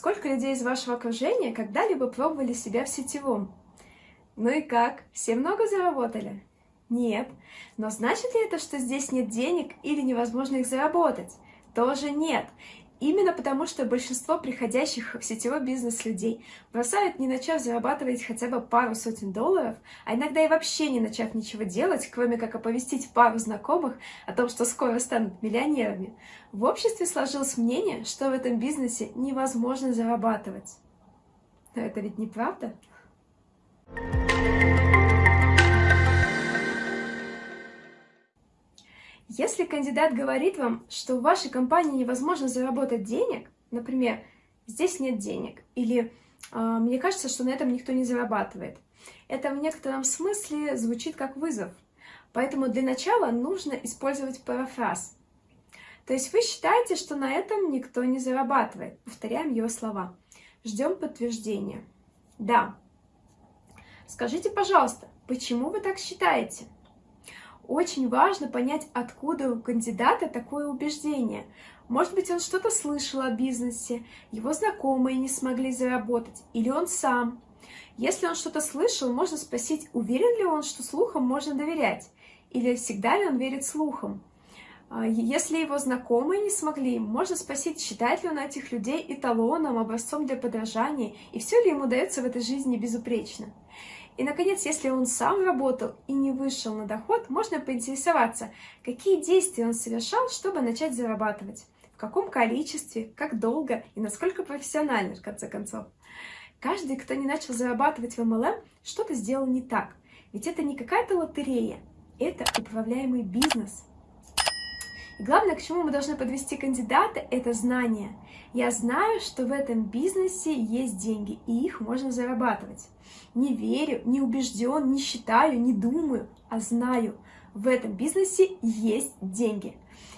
Сколько людей из вашего окружения когда-либо пробовали себя в сетевом? Ну и как? Все много заработали? Нет. Но значит ли это, что здесь нет денег или невозможно их заработать? Тоже нет. Именно потому, что большинство приходящих в сетевой бизнес людей бросают, не начав зарабатывать хотя бы пару сотен долларов, а иногда и вообще не начав ничего делать, кроме как оповестить пару знакомых о том, что скоро станут миллионерами. В обществе сложилось мнение, что в этом бизнесе невозможно зарабатывать. Но это ведь неправда? Если кандидат говорит вам, что в вашей компании невозможно заработать денег, например, здесь нет денег, или «А, мне кажется, что на этом никто не зарабатывает, это в некотором смысле звучит как вызов. Поэтому для начала нужно использовать парафраз. То есть вы считаете, что на этом никто не зарабатывает. Повторяем его слова. Ждем подтверждения. Да. Скажите, пожалуйста, почему вы так считаете? Очень важно понять, откуда у кандидата такое убеждение. Может быть, он что-то слышал о бизнесе, его знакомые не смогли заработать, или он сам. Если он что-то слышал, можно спросить, уверен ли он, что слухам можно доверять, или всегда ли он верит слухам. А, если его знакомые не смогли, можно спросить, считает ли он этих людей эталоном, образцом для подражания, и все ли ему дается в этой жизни безупречно. И, наконец, если он сам работал и не вышел на доход, можно поинтересоваться, какие действия он совершал, чтобы начать зарабатывать, в каком количестве, как долго и насколько профессионально, в конце концов. Каждый, кто не начал зарабатывать в MLM, что-то сделал не так. Ведь это не какая-то лотерея, это управляемый бизнес – главное, к чему мы должны подвести кандидата, это знание. Я знаю, что в этом бизнесе есть деньги, и их можно зарабатывать. Не верю, не убежден, не считаю, не думаю, а знаю. В этом бизнесе есть деньги.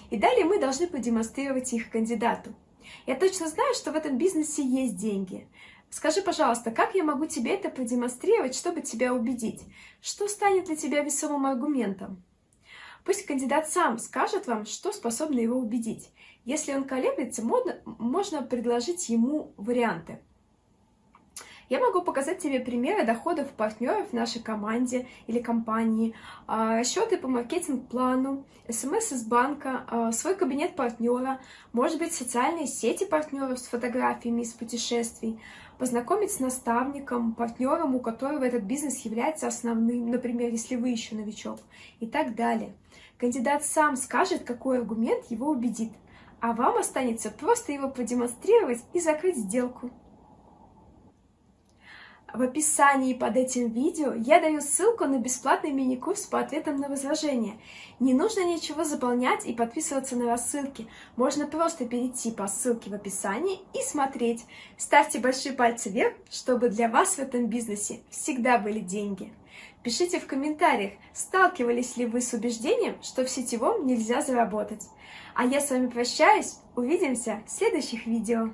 И далее мы должны продемонстрировать их кандидату. Я точно знаю, что в этом бизнесе есть деньги. Скажи, пожалуйста, как я могу тебе это продемонстрировать, чтобы тебя убедить? Что станет для тебя весомым аргументом? Пусть кандидат сам скажет вам, что способно его убедить. Если он колеблется, можно, можно предложить ему варианты. Я могу показать тебе примеры доходов партнеров в нашей команде или компании, а, расчеты по маркетинг-плану, смс из банка, а, свой кабинет партнера, может быть, социальные сети партнеров с фотографиями из путешествий, познакомить с наставником, партнером, у которого этот бизнес является основным, например, если вы еще новичок, и так далее. Кандидат сам скажет, какой аргумент его убедит, а вам останется просто его продемонстрировать и закрыть сделку. В описании под этим видео я даю ссылку на бесплатный мини-курс по ответам на возражения. Не нужно ничего заполнять и подписываться на рассылки. Можно просто перейти по ссылке в описании и смотреть. Ставьте большие пальцы вверх, чтобы для вас в этом бизнесе всегда были деньги. Пишите в комментариях, сталкивались ли вы с убеждением, что в сетевом нельзя заработать. А я с вами прощаюсь, увидимся в следующих видео.